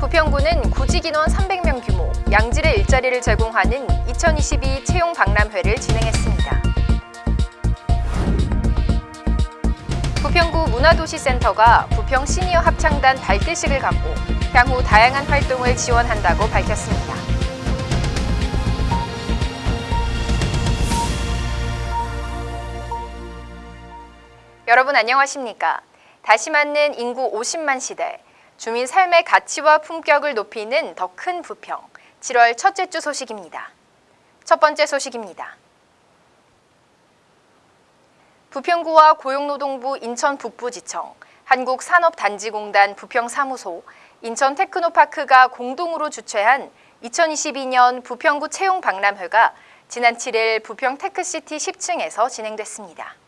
부평구는 구직 인원 300명 규모 양질의 일자리를 제공하는 2022 채용 박람회를 진행했습니다. 부평구 문화도시센터가 부평 시니어 합창단 발대식을 갖고 향후 다양한 활동을 지원한다고 밝혔습니다. 여러분 안녕하십니까? 다시 맞는 인구 50만 시대, 주민 삶의 가치와 품격을 높이는 더 큰 부평, 7월 첫째 주 소식입니다. 첫 번째 소식입니다. 부평구와 고용노동부 인천 북부지청, 한국산업단지공단 부평사무소, 인천테크노파크가 공동으로 주최한 2022년 부평구 채용 박람회가 지난 7일 부평 테크시티 10층에서 진행됐습니다.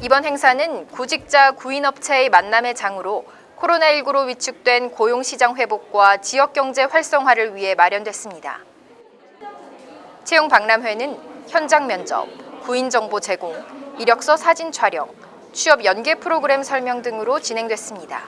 이번 행사는 구직자 구인업체의 만남의 장으로 코로나19로 위축된 고용시장 회복과 지역경제 활성화를 위해 마련됐습니다. 채용 박람회는 현장 면접, 구인 정보 제공, 이력서 사진 촬영, 취업 연계 프로그램 설명 등으로 진행됐습니다.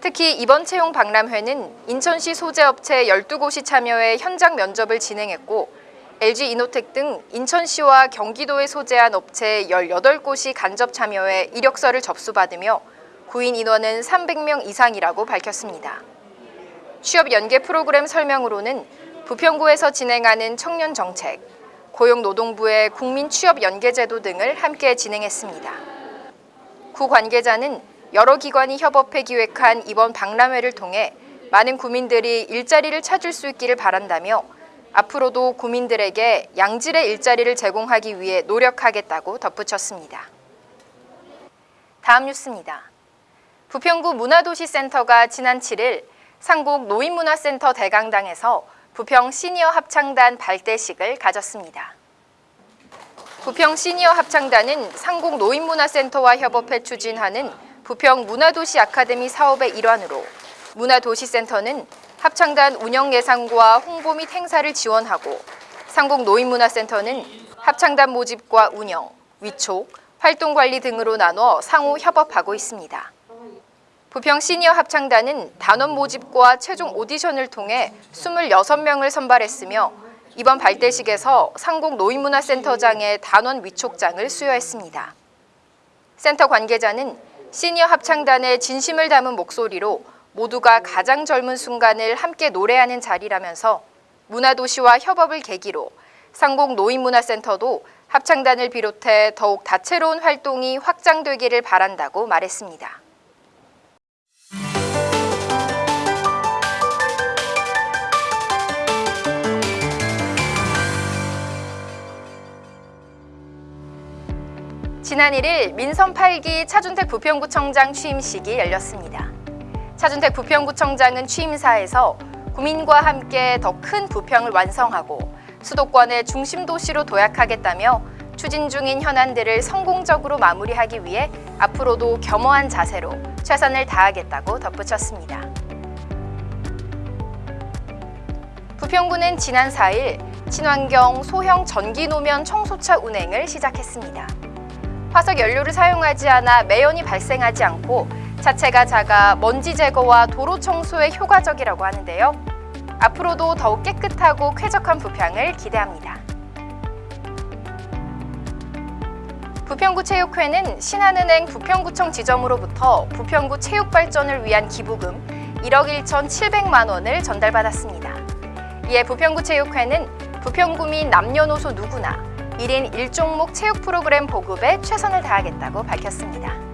특히 이번 채용 박람회는 인천시 소재업체 12곳이 참여해 현장 면접을 진행했고 LG 이노텍 등 인천시와 경기도에 소재한 업체 18곳이 간접 참여해 이력서를 접수받으며 구인 인원은 300명 이상이라고 밝혔습니다. 취업 연계 프로그램 설명으로는 부평구에서 진행하는 청년 정책, 고용노동부의 국민 취업 연계 제도 등을 함께 진행했습니다. 구 관계자는 여러 기관이 협업해 기획한 이번 박람회를 통해 많은 구민들이 일자리를 찾을 수 있기를 바란다며 앞으로도 구민들에게 양질의 일자리를 제공하기 위해 노력하겠다고 덧붙였습니다. 다음 뉴스입니다. 부평구 문화도시센터가 지난 7일 상곡 노인문화센터 대강당에서 부평 시니어 합창단 발대식을 가졌습니다. 부평 시니어 합창단은 상곡 노인문화센터와 협업해 추진하는 부평 문화도시 아카데미 사업의 일환으로 문화도시센터는 합창단 운영 예산과 홍보 및 행사를 지원하고 상곡 노인문화센터는 합창단 모집과 운영, 위촉, 활동 관리 등으로 나눠 상호 협업하고 있습니다. 부평 시니어 합창단은 단원 모집과 최종 오디션을 통해 26명을 선발했으며 이번 발대식에서 상곡 노인문화센터장의 단원 위촉장을 수여했습니다. 센터 관계자는 시니어 합창단의 진심을 담은 목소리로 모두가 가장 젊은 순간을 함께 노래하는 자리라면서 문화도시와 협업을 계기로 상곡 노인문화센터도 합창단을 비롯해 더욱 다채로운 활동이 확장되기를 바란다고 말했습니다. 지난 1일 민선 8기 차준택 부평구청장 취임식이 열렸습니다. 차준택 부평구청장은 취임사에서 구민과 함께 더 큰 부평을 완성하고 수도권의 중심 도시로 도약하겠다며 추진 중인 현안들을 성공적으로 마무리하기 위해 앞으로도 겸허한 자세로 최선을 다하겠다고 덧붙였습니다. 부평구는 지난 4일 친환경 소형 전기 노면 청소차 운행을 시작했습니다. 화석 연료를 사용하지 않아 매연이 발생하지 않고 자체가 작아 먼지 제거와 도로 청소에 효과적이라고 하는데요. 앞으로도 더욱 깨끗하고 쾌적한 부평을 기대합니다. 부평구 체육회는 신한은행 부평구청 지점으로부터 부평구 체육 발전을 위한 기부금 1억 1천7백만 원을 전달받았습니다. 이에 부평구 체육회는 부평구민 남녀노소 누구나 1인 1종목 체육 프로그램 보급에 최선을 다하겠다고 밝혔습니다.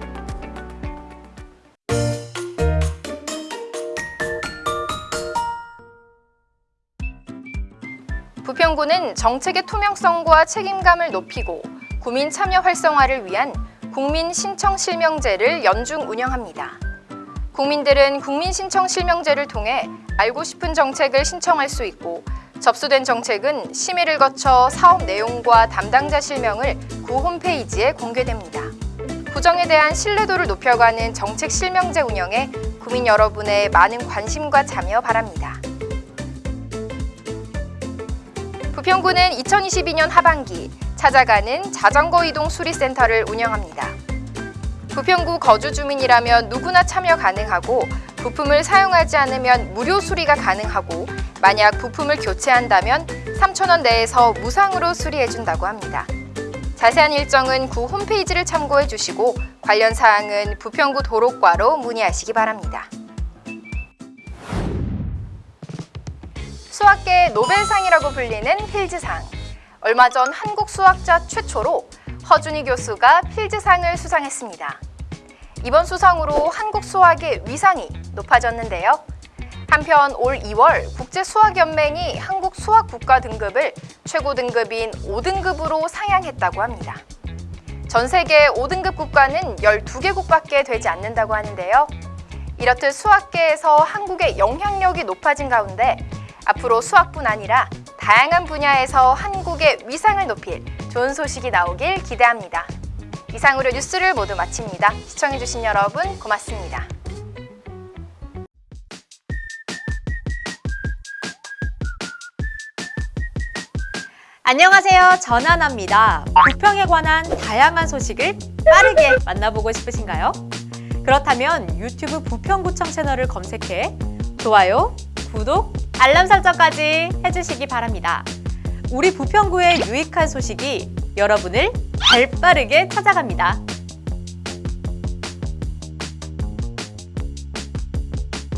부평구는 정책의 투명성과 책임감을 높이고 구민 참여 활성화를 위한 국민 신청 실명제를 연중 운영합니다. 국민들은 국민 신청 실명제를 통해 알고 싶은 정책을 신청할 수 있고 접수된 정책은 심의를 거쳐 사업 내용과 담당자 실명을 구 홈페이지에 공개됩니다. 구정에 대한 신뢰도를 높여가는 정책 실명제 운영에 구민 여러분의 많은 관심과 참여 바랍니다. 부평구는 2022년 하반기 찾아가는 자전거 이동 수리센터를 운영합니다. 부평구 거주 주민이라면 누구나 참여 가능하고 부품을 사용하지 않으면 무료 수리가 가능하고 만약 부품을 교체한다면 3,000원 내에서 무상으로 수리해준다고 합니다. 자세한 일정은 구 홈페이지를 참고해 주시고 관련 사항은 부평구 도로과로 문의하시기 바랍니다. 수학계의 노벨상이라고 불리는 필즈상. 얼마 전 한국 수학자 최초로 허준희 교수가 필즈상을 수상했습니다. 이번 수상으로 한국 수학의 위상이 높아졌는데요. 한편 올 2월 국제수학연맹이 한국 수학 국가 등급을 최고 등급인 5등급으로 상향했다고 합니다. 전 세계 5등급 국가는 12개국밖에 되지 않는다고 하는데요. 이렇듯 수학계에서 한국의 영향력이 높아진 가운데 앞으로 수학뿐 아니라 다양한 분야에서 한국의 위상을 높일 좋은 소식이 나오길 기대합니다. 이상으로 뉴스를 모두 마칩니다. 시청해주신 여러분 고맙습니다. 안녕하세요. 전하나입니다. 부평에 관한 다양한 소식을 빠르게 만나보고 싶으신가요? 그렇다면 유튜브 부평구청 채널을 검색해 좋아요, 구독, 알람 설정까지 해주시기 바랍니다. 우리 부평구의 유익한 소식이 여러분을 발빠르게 찾아갑니다.